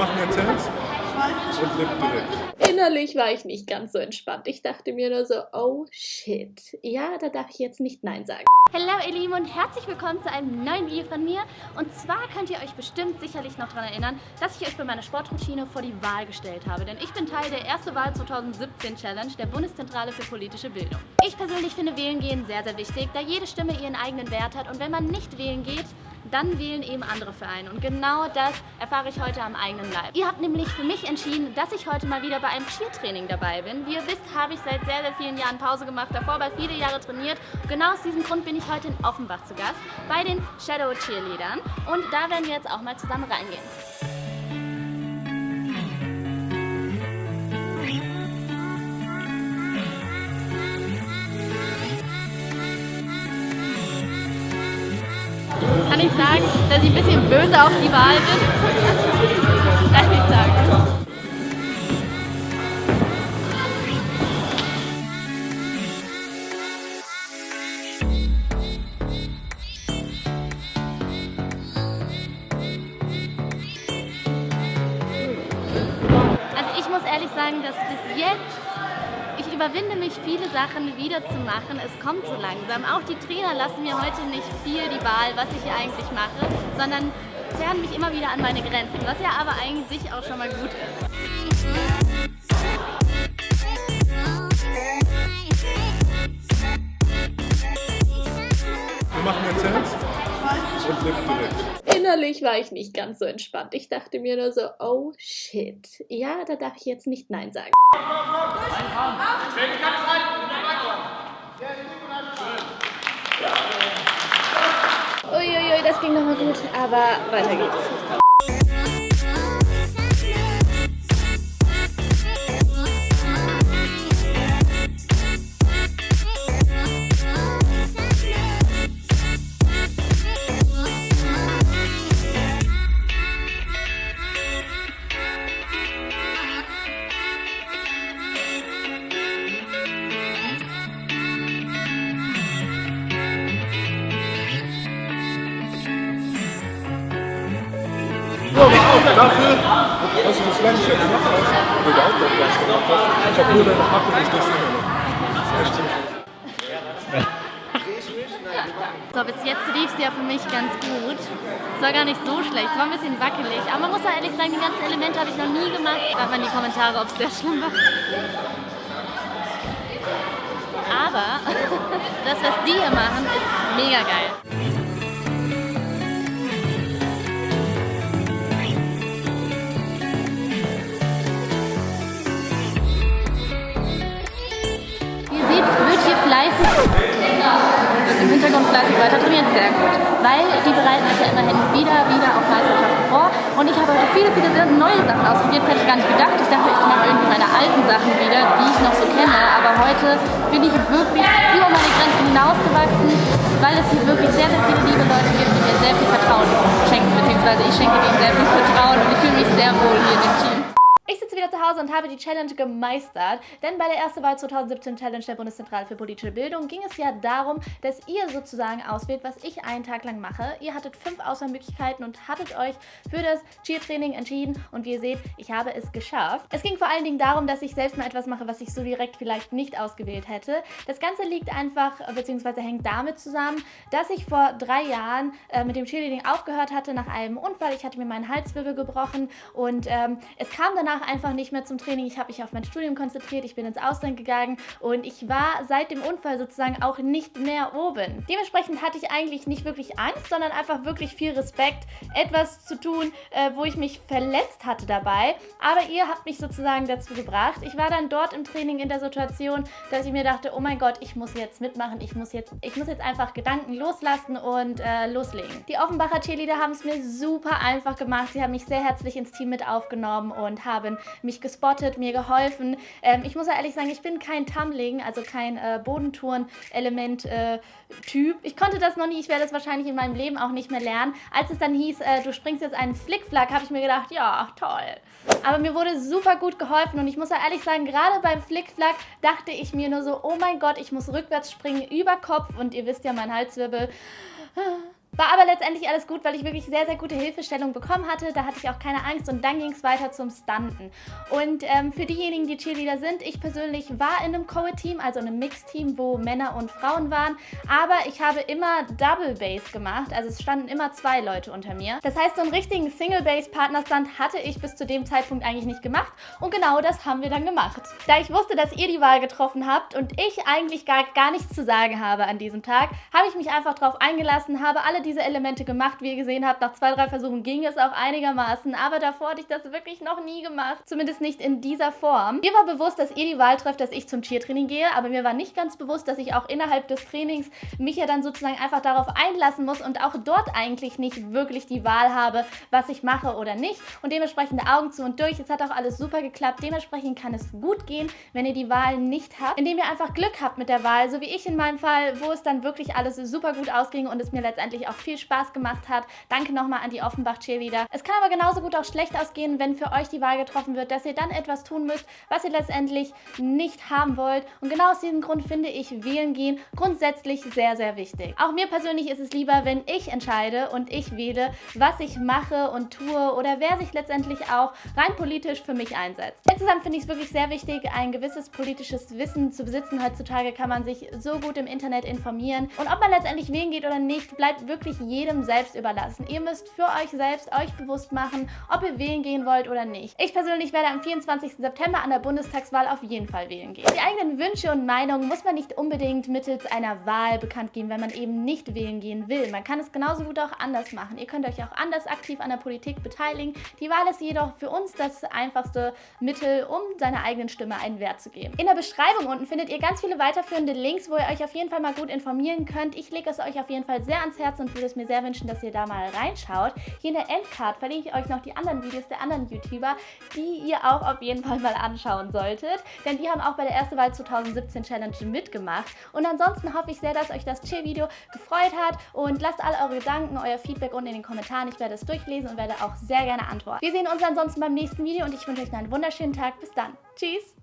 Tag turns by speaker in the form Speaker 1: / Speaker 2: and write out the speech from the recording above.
Speaker 1: machen jetzt Herz und Lip direkt.
Speaker 2: Innerlich war ich nicht ganz so entspannt. Ich dachte mir nur so, oh shit. Ja, da darf ich jetzt nicht Nein sagen.
Speaker 3: Hallo ihr Lieben und herzlich willkommen zu einem neuen Video von mir. Und zwar könnt ihr euch bestimmt sicherlich noch daran erinnern, dass ich euch bei meiner Sportroutine vor die Wahl gestellt habe. Denn ich bin Teil der Erste Wahl 2017 Challenge der Bundeszentrale für politische Bildung. Ich persönlich finde Wählen gehen sehr, sehr wichtig, da jede Stimme ihren eigenen Wert hat. Und wenn man nicht wählen geht, dann wählen eben andere für einen. Und genau das erfahre ich heute am eigenen Leib. Ihr habt nämlich für mich entschieden, dass ich heute mal wieder bei einem Cheertraining dabei bin. Wie ihr wisst, habe ich seit sehr, sehr vielen Jahren Pause gemacht, davor bei viele Jahre trainiert. Genau aus diesem Grund bin ich heute in Offenbach zu Gast bei den Shadow Cheerleadern. Und da werden wir jetzt auch mal zusammen reingehen. Kann ich sagen, dass ich ein bisschen böse auf die Wahl bin. Darf ich sagen. Also ich muss ehrlich sagen, dass bis jetzt überwinde mich, viele Sachen wieder zu machen. Es kommt so langsam. Auch die Trainer lassen mir heute nicht viel die Wahl, was ich hier eigentlich mache, sondern zerren mich immer wieder an meine Grenzen, was ja aber eigentlich auch schon mal gut ist.
Speaker 1: Wir machen jetzt Herz und direkt.
Speaker 2: Innerlich war ich nicht ganz so entspannt. Ich dachte mir nur so, oh shit. Ja, da darf ich jetzt nicht Nein sagen. Uiuiui, das ging nochmal gut, aber weiter geht's.
Speaker 1: Dafür, dass du das Land jetzt gemacht hast, oder überhaupt noch gleich gemacht hast. Ich habe nur deine Happe nicht das
Speaker 3: So, bis jetzt lief es ja für mich ganz gut. Es war gar nicht so schlecht, es war ein bisschen wackelig. Aber man muss ja ehrlich sagen, die ganzen Elemente habe ich noch nie gemacht. Schreibt mal in die Kommentare, ob es sehr schlimm war. Aber das, was die hier machen, ist mega geil. Fleißig weiter trainiert, sehr gut. Weil die bereiten sich ja immerhin wieder, wieder auf Meisterschaften vor. Und ich habe heute viele, viele neue Sachen ausprobiert. Hätte ich gar nicht gedacht. Ich dachte, ich mache irgendwie meine alten Sachen wieder, die ich noch so kenne. Aber heute bin ich wirklich über meine Grenzen hinausgewachsen, weil es hier wirklich sehr, sehr viele liebe Leute Und habe die Challenge gemeistert, denn bei der ersten Wahl 2017 Challenge der Bundeszentrale für politische Bildung ging es ja darum, dass ihr sozusagen auswählt, was ich einen Tag lang mache. Ihr hattet fünf Auswahlmöglichkeiten und hattet euch für das Cheer-Training entschieden und wie ihr seht, ich habe es geschafft. Es ging vor allen Dingen darum, dass ich selbst mal etwas mache, was ich so direkt vielleicht nicht ausgewählt hätte. Das Ganze liegt einfach, beziehungsweise hängt damit zusammen, dass ich vor drei Jahren äh, mit dem Cheerleading aufgehört hatte nach einem Unfall. Ich hatte mir meinen Halswirbel gebrochen und ähm, es kam danach einfach nicht mehr zum Training. Ich habe mich auf mein Studium konzentriert, ich bin ins Ausland gegangen und ich war seit dem Unfall sozusagen auch nicht mehr oben. Dementsprechend hatte ich eigentlich nicht wirklich Angst, sondern einfach wirklich viel Respekt, etwas zu tun, äh, wo ich mich verletzt hatte dabei. Aber ihr habt mich sozusagen dazu gebracht. Ich war dann dort im Training in der Situation, dass ich mir dachte, oh mein Gott, ich muss jetzt mitmachen, ich muss jetzt, ich muss jetzt einfach Gedanken loslassen und äh, loslegen. Die Offenbacher Cheerleader haben es mir super einfach gemacht. Sie haben mich sehr herzlich ins Team mit aufgenommen und haben mich gespottet, mir geholfen. Ähm, ich muss ja ehrlich sagen, ich bin kein Tumbling, also kein äh, Bodentouren-Element-Typ. ich konnte das noch nie, ich werde das wahrscheinlich in meinem Leben auch nicht mehr lernen. Als es dann hieß, äh, du springst jetzt einen Flickflack, habe ich mir gedacht, ja, toll. Aber mir wurde super gut geholfen und ich muss ja ehrlich sagen, gerade beim Flickflack dachte ich mir nur so, oh mein Gott, ich muss rückwärts springen über Kopf und ihr wisst ja, mein Halswirbel War aber letztendlich alles gut, weil ich wirklich sehr, sehr gute Hilfestellung bekommen hatte. Da hatte ich auch keine Angst und dann ging es weiter zum Stunten. Und ähm, für diejenigen, die Cheerleader sind, ich persönlich war in einem Co-Team, also einem Mixteam, wo Männer und Frauen waren, aber ich habe immer Double Bass gemacht, also es standen immer zwei Leute unter mir. Das heißt, so einen richtigen Single Bass Partnerstand hatte ich bis zu dem Zeitpunkt eigentlich nicht gemacht und genau das haben wir dann gemacht. Da ich wusste, dass ihr die Wahl getroffen habt und ich eigentlich gar, gar nichts zu sagen habe an diesem Tag, habe ich mich einfach darauf eingelassen, habe alle diese Elemente gemacht. Wie ihr gesehen habt, nach zwei, drei Versuchen ging es auch einigermaßen, aber davor hatte ich das wirklich noch nie gemacht. Zumindest nicht in dieser Form. Mir war bewusst, dass ihr die Wahl trefft, dass ich zum Cheertraining gehe, aber mir war nicht ganz bewusst, dass ich auch innerhalb des Trainings mich ja dann sozusagen einfach darauf einlassen muss und auch dort eigentlich nicht wirklich die Wahl habe, was ich mache oder nicht. Und dementsprechend Augen zu und durch. Es hat auch alles super geklappt. Dementsprechend kann es gut gehen, wenn ihr die Wahl nicht habt, indem ihr einfach Glück habt mit der Wahl, so wie ich in meinem Fall, wo es dann wirklich alles super gut ausging und es mir letztendlich auch viel Spaß gemacht hat. Danke nochmal an die Offenbach Cheerleader. Es kann aber genauso gut auch schlecht ausgehen, wenn für euch die Wahl getroffen wird, dass ihr dann etwas tun müsst, was ihr letztendlich nicht haben wollt. Und genau aus diesem Grund finde ich wählen gehen grundsätzlich sehr, sehr wichtig. Auch mir persönlich ist es lieber, wenn ich entscheide und ich wähle, was ich mache und tue oder wer sich letztendlich auch rein politisch für mich einsetzt. Insgesamt finde ich es wirklich sehr wichtig, ein gewisses politisches Wissen zu besitzen. Heutzutage kann man sich so gut im Internet informieren. Und ob man letztendlich wählen geht oder nicht, bleibt wirklich jedem selbst überlassen. Ihr müsst für euch selbst euch bewusst machen, ob ihr wählen gehen wollt oder nicht. Ich persönlich werde am 24. September an der Bundestagswahl auf jeden Fall wählen gehen. Die eigenen Wünsche und Meinungen muss man nicht unbedingt mittels einer Wahl bekannt geben, wenn man eben nicht wählen gehen will. Man kann es genauso gut auch anders machen. Ihr könnt euch auch anders aktiv an der Politik beteiligen. Die Wahl ist jedoch für uns das einfachste Mittel, um seiner eigenen Stimme einen Wert zu geben. In der Beschreibung unten findet ihr ganz viele weiterführende Links, wo ihr euch auf jeden Fall mal gut informieren könnt. Ich lege es euch auf jeden Fall sehr ans Herz und würde es mir sehr wünschen, dass ihr da mal reinschaut. Hier in der Endcard verlinke ich euch noch die anderen Videos der anderen YouTuber, die ihr auch auf jeden Fall mal anschauen solltet. Denn die haben auch bei der Erste Wahl 2017 Challenge mitgemacht. Und ansonsten hoffe ich sehr, dass euch das Chill-Video gefreut hat und lasst alle eure Gedanken, euer Feedback unten in den Kommentaren. Ich werde es durchlesen und werde auch sehr gerne antworten. Wir sehen uns ansonsten beim nächsten Video und ich wünsche euch einen wunderschönen Tag. Bis dann. Tschüss!